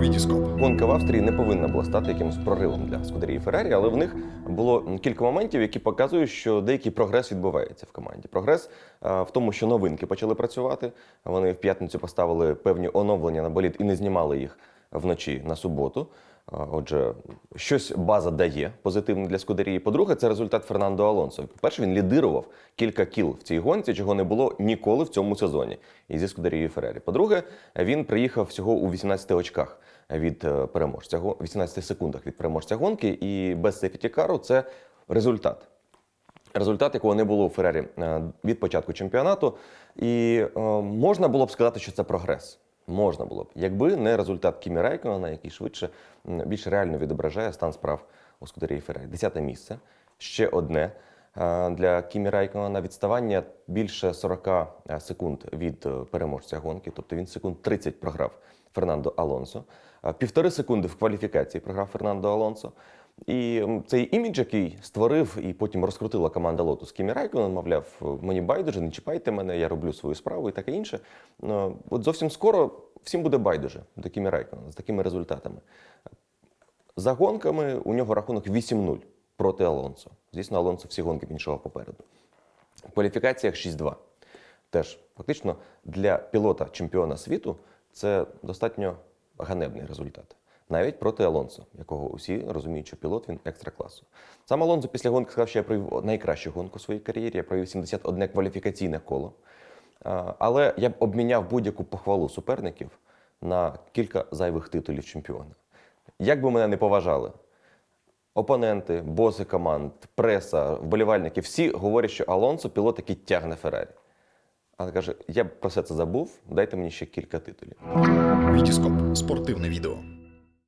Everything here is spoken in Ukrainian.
Вітіскоп. Гонка в Австрії не повинна була стати якимось проривом для Скудерії Феррарі, але в них було кілька моментів, які показують, що деякий прогрес відбувається в команді. Прогрес е, в тому, що новинки почали працювати. Вони в п'ятницю поставили певні оновлення на боліт і не знімали їх вночі на суботу. Отже, щось база дає позитивне для Скудерії. По-друге, це результат Фернандо Алонсо. По-перше, він лідирував кілька кіл в цій гонці, чого не було ніколи в цьому сезоні. І зі Скудерією Феррарі. По-друге, він приїхав всього у 18 очках від е, переможця, го- 18 секундах від переможця гонки, і без сефіті-кару це результат. Результат, якого не було у Феррарі е, від початку чемпіонату. І е, можна було б сказати, що це прогрес. Можна було б, якби не результат Кімі Райкона, який швидше більш реально відображає стан справ у Скудерії Феррарі. Десяте місце. Ще одне е, для Кімі Райконена відставання більше 40 секунд від е, переможця гонки, тобто він секунд 30 програв Фернандо Алонсо. Е, Півтори секунди в кваліфікації програв Фернандо Алонсо. І цей імідж, який створив і потім розкрутила команда Lotus Кімі Райконен, мовляв, мені байдуже, не чіпайте мене, я роблю свою справу і таке інше. Ну, От зовсім скоро всім буде байдуже до Кімі Райконена з такими результатами. За гонками у нього рахунок 8-0 проти Алонсо. Звісно, Алонсо всі гонки йшов попереду. В кваліфікаціях 6-2. Теж фактично для пілота чемпіона світу це достатньо ганебний результат. Навіть проти Алонсо, якого усі розуміють, що пілот він екстра класу. Сам Алонсо після гонки сказав, що я провів найкращу гонку у своїй кар'єрі. Я провів 71 кваліфікаційне коло. Але я б обміняв будь-яку похвалу суперників на кілька зайвих титулів чемпіона. Як би мене не поважали, опоненти, боси команд, преса, вболівальники всі говорять, що Алонсо пілот, який тягне Феррарі. Але каже: я б про все це забув, дайте мені ще кілька титулів. Вітіскоп. Спортивне відео.